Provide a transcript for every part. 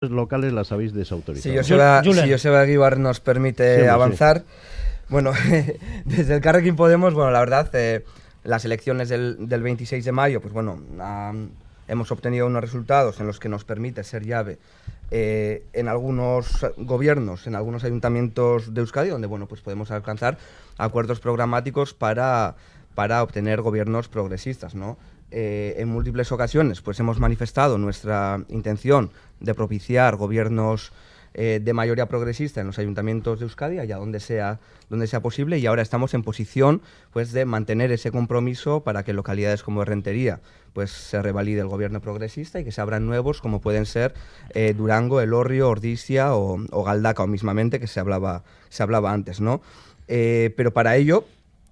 locales las habéis desautorizado. Si Joseba, si Joseba nos permite avanzar, bueno, desde el Carrequín Podemos, bueno, la verdad, eh, las elecciones del, del, 26 de mayo, pues bueno, hemos obtenido unos resultados en los que nos permite ser llave eh, en algunos gobiernos, en algunos ayuntamientos de Euskadi, donde bueno, pues podemos alcanzar acuerdos programáticos para, para obtener gobiernos progresistas, ¿no? Eh, en múltiples ocasiones pues hemos manifestado nuestra intención de propiciar gobiernos eh, de mayoría progresista en los ayuntamientos de Euskadi, allá donde sea, donde sea posible, y ahora estamos en posición pues, de mantener ese compromiso para que localidades como Rentería pues, se revalide el gobierno progresista y que se abran nuevos como pueden ser eh, Durango, Elorrio, Ordizia o, o, Galdaca, o mismamente, que se hablaba, se hablaba antes. ¿no? pero para ello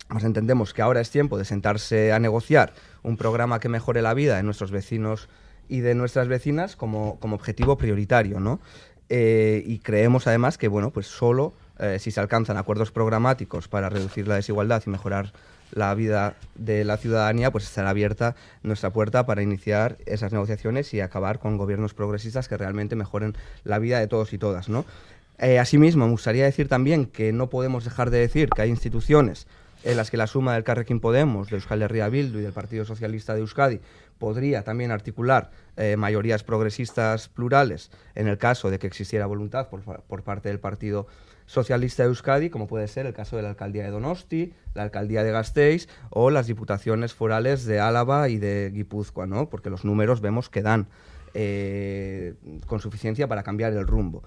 pues entendemos que ahora es tiempo de sentarse a negociar un programa que mejore la vida de nuestros vecinos y de nuestras vecinas como, como objetivo prioritario, ¿no? Eh, y creemos además que, bueno, pues solo eh, si se alcanzan acuerdos programáticos para reducir la desigualdad y mejorar la vida de la ciudadanía, pues estará abierta nuestra puerta para iniciar esas negociaciones y acabar con gobiernos progresistas que realmente mejoren la vida de todos y todas, ¿no? Eh, asimismo, me gustaría decir también que no podemos dejar de decir que hay instituciones en las que la suma del Carrequín Podemos, de Euskal Herria Bildu y del Partido Socialista de Euskadi podría también articular eh, mayorías progresistas plurales en el caso de que existiera voluntad por, por, parte del Partido Socialista de Euskadi, como puede ser el caso de la alcaldía de Donosti, la alcaldía de Gasteiz o las diputaciones forales de Álava y de Guipúzcoa, ¿no? porque los números vemos que dan eh, con suficiencia para cambiar el rumbo.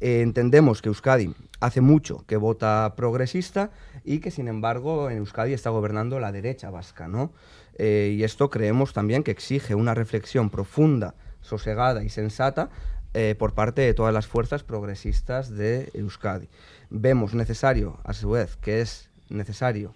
Eh, entendemos que Euskadi hace mucho que vota progresista y que, sin embargo, en Euskadi está gobernando la derecha vasca, ¿no? Eh, y esto creemos también que exige una reflexión profunda, sosegada y sensata eh, por parte de todas las fuerzas progresistas de Euskadi. Vemos necesario, a su vez, que es necesario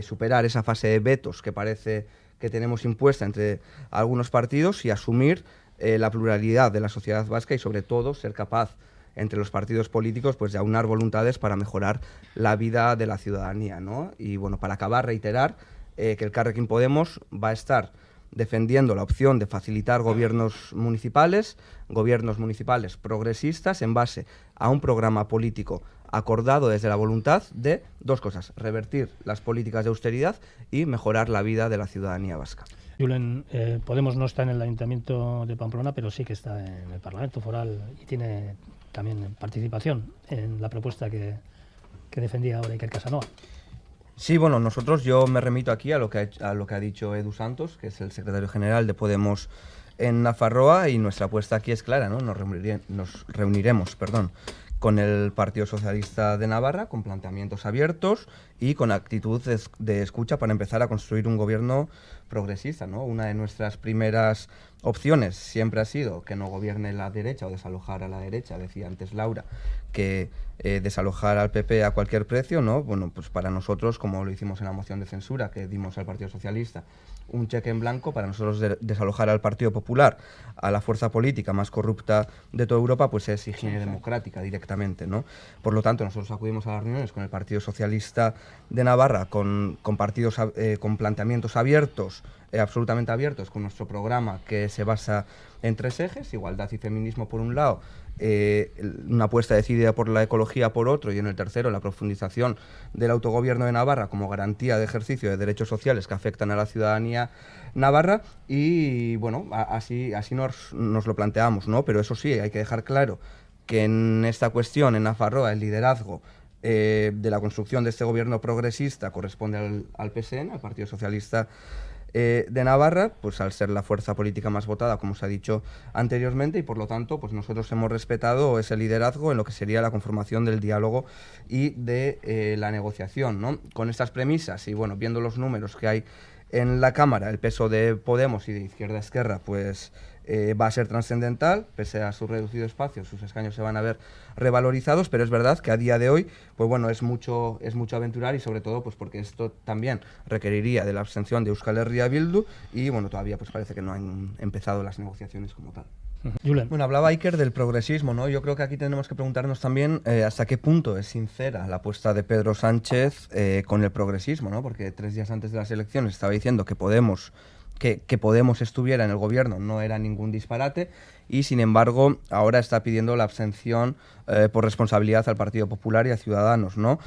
superar esa fase de vetos que parece que tenemos impuesta entre algunos partidos y asumir eh, la pluralidad de la sociedad vasca y sobre todo ser capaz entre los partidos políticos pues de aunar voluntades para mejorar la vida de la ciudadanía. ¿no? Y bueno, para acabar, reiterar eh, que el Carrequín Podemos va a estar defendiendo la opción de facilitar gobiernos municipales, gobiernos municipales progresistas en base a un programa político acordado desde la voluntad de dos cosas, revertir las políticas de austeridad y mejorar la vida de la ciudadanía vasca. Julen, eh, Podemos no está en el Ayuntamiento de Pamplona, pero sí que está en el Parlamento Foral y tiene también participación en la propuesta que, que defendía ahora Iker Casanova. Sí, bueno, nosotros yo me remito aquí a lo que ha, a lo que ha dicho Edu Santos, que es el secretario general de Podemos en Nafarroa, y nuestra apuesta aquí es clara, ¿no? Nos, nos reuniremos, perdón, con el Partido Socialista de Navarra, con planteamientos abiertos y con actitud de, escucha para empezar a construir un gobierno progresista. ¿no? Una de nuestras primeras opciones siempre ha sido que no gobierne la derecha o desalojar a la derecha, decía antes Laura, que eh, desalojar al PP a cualquier precio, ¿no? Bueno, pues para nosotros, como lo hicimos en la moción de censura que dimos al Partido Socialista, un cheque en blanco para nosotros desalojar al Partido Popular, a la fuerza política más corrupta de toda Europa, pues es higiene democrática directamente, ¿no? Por lo tanto, nosotros acudimos a las reuniones con el Partido Socialista de Navarra, con, con partidos, eh, con planteamientos abiertos, eh, absolutamente abiertos, con nuestro programa que se basa en tres ejes, igualdad y feminismo por un lado, eh, una apuesta decidida por la ecología por otro y en el tercero la profundización del autogobierno de Navarra como garantía de ejercicio de derechos sociales que afectan a la ciudadanía navarra y bueno, así, así nos, nos, lo planteamos, ¿no? Pero eso sí, hay que dejar claro que en esta cuestión, en Nafarroa, el liderazgo eh, de la construcción de este gobierno progresista corresponde al, al PSN, al Partido Socialista eh, de Navarra, pues al ser la fuerza política más votada, como se ha dicho anteriormente, y por lo tanto, pues nosotros hemos respetado ese liderazgo en lo que sería la conformación del diálogo y de eh, la negociación, ¿no? Con estas premisas y bueno, viendo los números que hay en la Cámara, el peso de Podemos y de Izquierda Esquerra, pues eh, va a ser trascendental, pese a su reducido espacio, sus escaños se van a ver revalorizados, pero es verdad que a día de hoy, pues bueno, es mucho, es mucho aventurar y sobre todo pues porque esto también requeriría de la abstención de Euskal Herria Bildu y bueno, todavía pues parece que no han empezado las negociaciones como tal. Bueno, hablaba Iker del progresismo, ¿no? Yo creo que aquí tenemos que preguntarnos también eh, hasta qué punto es sincera la apuesta de Pedro Sánchez eh, con el progresismo, ¿no? Porque tres días antes de las elecciones estaba diciendo que Podemos que, Podemos estuviera en el gobierno no era ningún disparate y sin embargo ahora está pidiendo la abstención eh, por responsabilidad al Partido Popular y a Ciudadanos, ¿no?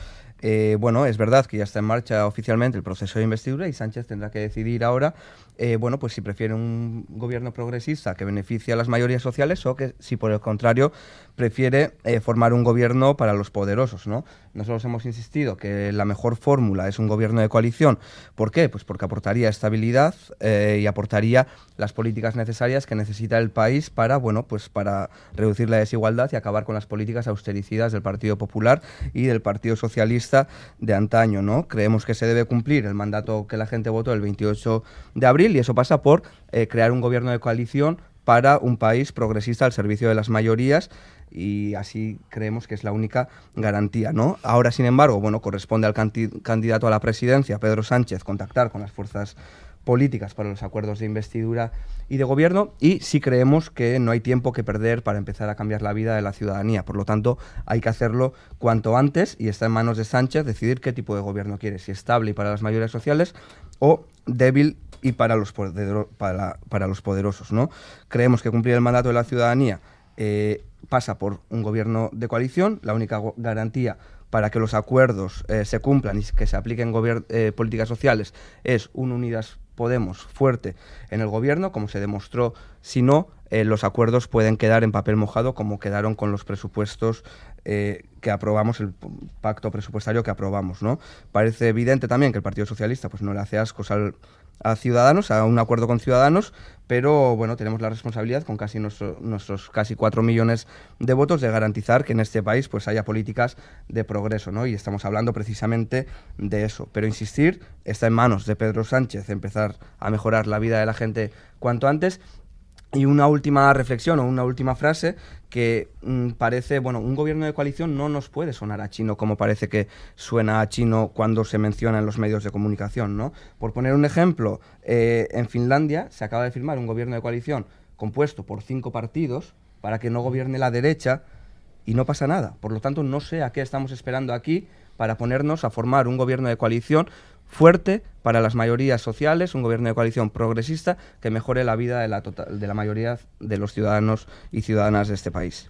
Eh, bueno, es verdad que ya está en marcha oficialmente el proceso de investidura y Sánchez tendrá que decidir ahora, eh, bueno, pues si prefiere un gobierno progresista que beneficie a las mayorías sociales o que si por el contrario prefiere eh, formar un gobierno para los poderosos, ¿no? Nosotros hemos insistido que la mejor fórmula es un gobierno de coalición. ¿Por qué? Pues porque aportaría estabilidad y aportaría las políticas necesarias que necesita el país para, bueno, pues para reducir la desigualdad y acabar con las políticas austericidas del Partido Popular y del Partido Socialista de antaño, ¿no? Creemos que se debe cumplir el mandato que la gente votó el 28 de abril y eso pasa por eh, crear un gobierno de coalición para un país progresista al servicio de las mayorías y así creemos que es la única garantía, ¿no? Ahora, sin embargo, bueno, corresponde al candidato a la presidencia, Pedro Sánchez, contactar con las fuerzas políticas para los acuerdos de investidura y de gobierno y sí creemos que no hay tiempo que perder para empezar a cambiar la vida de la ciudadanía. Por lo tanto, hay que hacerlo cuanto antes y está en manos de Sánchez decidir qué tipo de gobierno quiere, si estable y para las mayorías sociales o débil y para los, para, para los poderosos. ¿no? Creemos que cumplir el mandato de la ciudadanía eh, pasa por un gobierno de coalición, la única garantía para que los acuerdos eh, se cumplan y que se apliquen eh, políticas sociales es un Unidas Podemos fuerte en el gobierno, como se demostró, si no, eh, los acuerdos pueden quedar en papel mojado como quedaron con los presupuestos eh, que aprobamos, el pacto presupuestario que aprobamos. ¿no? Parece evidente también que el Partido Socialista pues, no le hace ascos al, a Ciudadanos, a un acuerdo con Ciudadanos, pero bueno, tenemos la responsabilidad con casi nuestros casi cuatro millones de votos de garantizar que en este país pues haya políticas de progreso, ¿no? Y estamos hablando precisamente de eso. Pero insistir, está en manos de Pedro Sánchez empezar a mejorar la vida de la gente cuanto antes y una última reflexión o una última frase que mm, parece, bueno, un gobierno de coalición no nos puede sonar a chino como parece que suena a chino cuando se menciona en los medios de comunicación, ¿no? Por poner un ejemplo, eh, en Finlandia se acaba de firmar un gobierno de coalición compuesto por cinco partidos para que no gobierne la derecha y no pasa nada. Por lo tanto, no sé a qué estamos esperando aquí para ponernos a formar un gobierno de coalición fuerte para las mayorías sociales, un gobierno de coalición progresista que mejore la vida de la, de la mayoría de los ciudadanos y ciudadanas de este país.